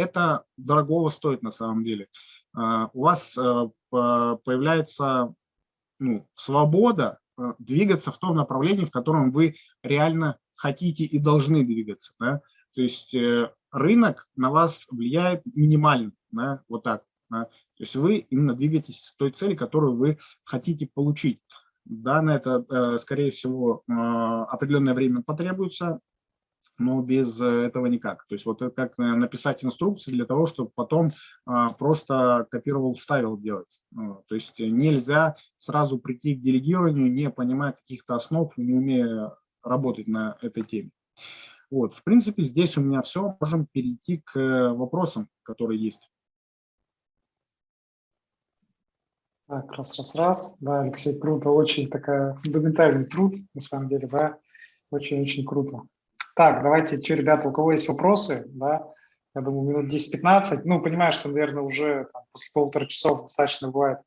это дорогого стоит на самом деле. У вас появляется ну, свобода двигаться в том направлении, в котором вы реально хотите и должны двигаться. Да? То есть рынок на вас влияет минимально, да? вот так. Да? То есть вы именно двигаетесь с той цели, которую вы хотите получить. Да, на это, э, скорее всего, э, определенное время потребуется, но без этого никак. То есть вот как написать инструкции для того, чтобы потом просто копировал, вставил делать. То есть нельзя сразу прийти к делегированию, не понимая каких-то основ, не умея работать на этой теме. Вот, в принципе, здесь у меня все. Можем перейти к вопросам, которые есть. Так, раз, раз, раз. Да, Алексей, круто. Очень такая фундаментальный труд, на самом деле, да. Очень-очень круто. Так, давайте, что, ребята, у кого есть вопросы, да, я думаю, минут 10-15. Ну, понимаю, что, наверное, уже там, после полутора часов достаточно бывает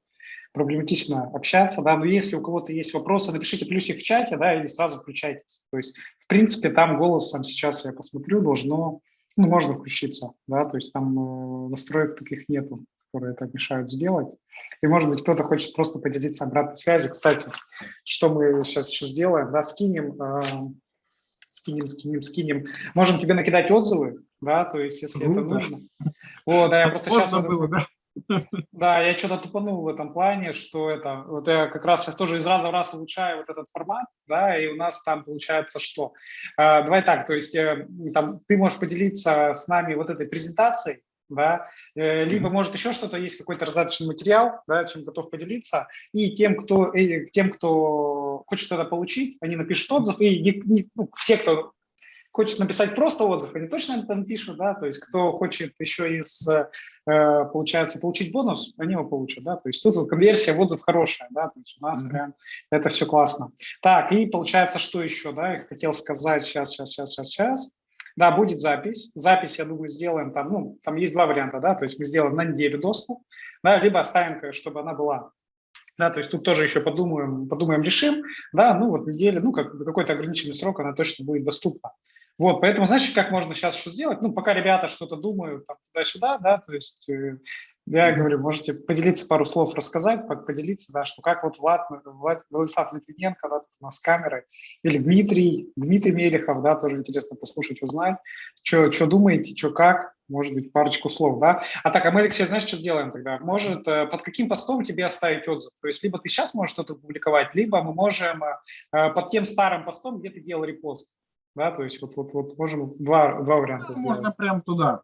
проблематично общаться, да, но если у кого-то есть вопросы, напишите плюсик в чате, да, или сразу включайтесь. То есть, в принципе, там голосом сейчас я посмотрю, должно, ну, можно включиться, да, то есть там э, настроек таких нету которые это мешают сделать. И, может быть, кто-то хочет просто поделиться обратной связью. Кстати, что мы сейчас еще сделаем, да, скинем, э, скинем, скинем, скинем. Можем тебе накидать отзывы, да, то есть, если ну, это да. нужно. Вот, да, я просто сейчас... Было, да? Да, я что-то тупанул в этом плане, что это, вот я как раз сейчас тоже из раза в раз улучшаю вот этот формат, да, и у нас там получается что? А, давай так, то есть э, там ты можешь поделиться с нами вот этой презентацией, да, э, либо, может, еще что-то, есть какой-то раздаточный материал, да, чем готов поделиться, и тем, кто, и тем, кто хочет это получить, они напишут отзыв, и не, не, ну, все, кто хочет написать просто отзыв, они точно это напишут, да, то есть кто хочет еще из, э, получается, получить бонус, они его получат, да, то есть тут вот конверсия в отзыв хорошая, да, то есть у нас mm -hmm. прям это все классно. Так, и получается, что еще, да, я хотел сказать, сейчас, сейчас, сейчас, сейчас, сейчас, да, будет запись. Запись, я думаю, сделаем там, ну, там есть два варианта, да, то есть мы сделаем на неделю доску, да, либо оставим, чтобы она была. Да, то есть тут тоже еще подумаем, подумаем, решим, да, ну вот неделя, ну как какой-то ограниченный срок она точно будет доступна. Вот, поэтому, знаешь, как можно сейчас что сделать? Ну, пока ребята что-то думают туда-сюда, да, то есть э, я говорю, можете поделиться пару слов, рассказать, поделиться, да, что как вот Влад, Влад Владислав Литвиненко, да, у нас с камерой, или Дмитрий, Дмитрий Мелехов, да, тоже интересно послушать, узнать, что, думаете, что как, может быть, парочку слов, да. А так, а мы, Алексей, знаешь, что сделаем тогда? Может, э, под каким постом тебе оставить отзыв? То есть, либо ты сейчас можешь что-то публиковать, либо мы можем э, под тем старым постом, где ты делал репост, да, то есть вот, вот, вот можем два, два варианта ну, Можно прям туда,